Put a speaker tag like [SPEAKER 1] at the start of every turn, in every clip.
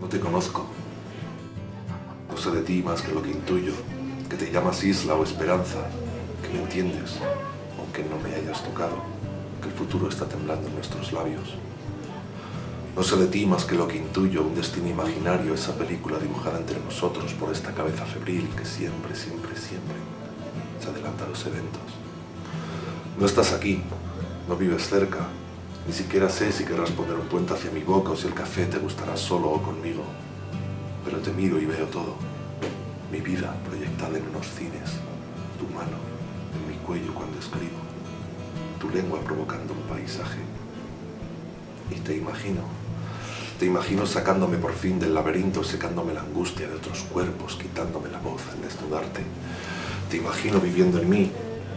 [SPEAKER 1] No te conozco. No sé de ti más que lo que intuyo, que te llamas isla o esperanza, que me entiendes, aunque no me hayas tocado, que el futuro está temblando en nuestros labios. No sé de ti más que lo que intuyo, un destino imaginario, esa película dibujada entre nosotros por esta cabeza febril que siempre, siempre, siempre se adelanta a los eventos. No estás aquí, no vives cerca, ni siquiera sé si querrás poner un puente hacia mi boca o si el café te gustará solo o conmigo. Pero te miro y veo todo. Mi vida proyectada en unos cines, tu mano en mi cuello cuando escribo, tu lengua provocando un paisaje. Y te imagino te imagino sacándome por fin del laberinto, secándome la angustia de otros cuerpos, quitándome la voz al desnudarte. Te imagino viviendo en mí,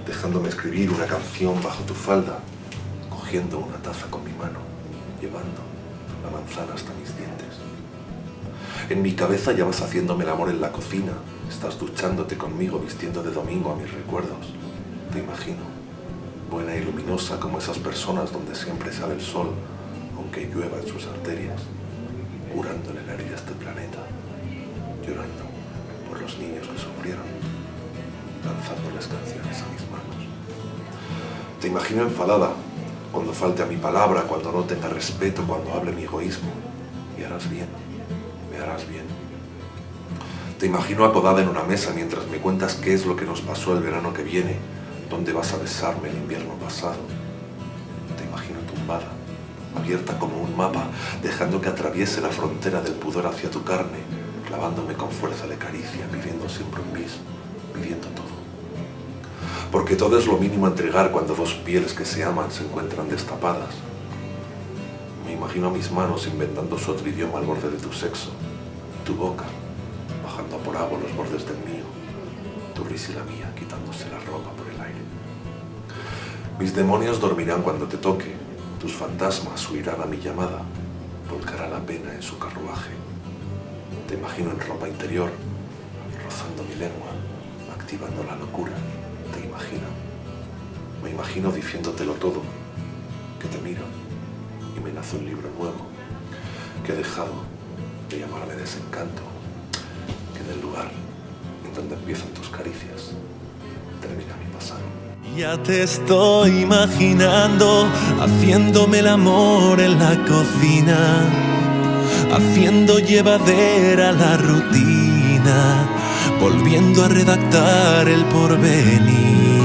[SPEAKER 1] dejándome escribir una canción bajo tu falda, cogiendo una taza con mi mano, llevando la manzana hasta mis dientes. En mi cabeza ya vas haciéndome el amor en la cocina, estás duchándote conmigo vistiendo de domingo a mis recuerdos. Te imagino, buena y luminosa como esas personas donde siempre sale el sol, aunque llueva en sus arterias, curándole la herida a este planeta, llorando por los niños que sufrieron, lanzándoles canciones a mis manos. Te imagino enfadada, cuando falte a mi palabra, cuando no tenga respeto, cuando hable mi egoísmo, y harás bien, me harás bien. Te imagino acodada en una mesa mientras me cuentas qué es lo que nos pasó el verano que viene, dónde vas a besarme el invierno pasado. Te imagino tumbada, abierta como un mapa, dejando que atraviese la frontera del pudor hacia tu carne, clavándome con fuerza de caricia, pidiendo siempre un bis, pidiendo todo. Porque todo es lo mínimo a entregar cuando dos pieles que se aman se encuentran destapadas. Me imagino mis manos inventando su otro idioma al borde de tu sexo, tu boca, bajando por agua los bordes del mío, tu risa y la mía quitándose la ropa por el aire. Mis demonios dormirán cuando te toque, tus fantasmas huirán a mi llamada, volcará la pena en su carruaje. Te imagino en ropa interior, rozando mi lengua, activando la locura. Imagino. Me imagino diciéndotelo todo, que te miro y me nace un libro nuevo, que he dejado de llamarme desencanto, que en el lugar en donde empiezan tus caricias termina mi pasado.
[SPEAKER 2] Ya te estoy imaginando haciéndome el amor en la cocina, haciendo llevadera la rutina, volviendo a redactar el porvenir.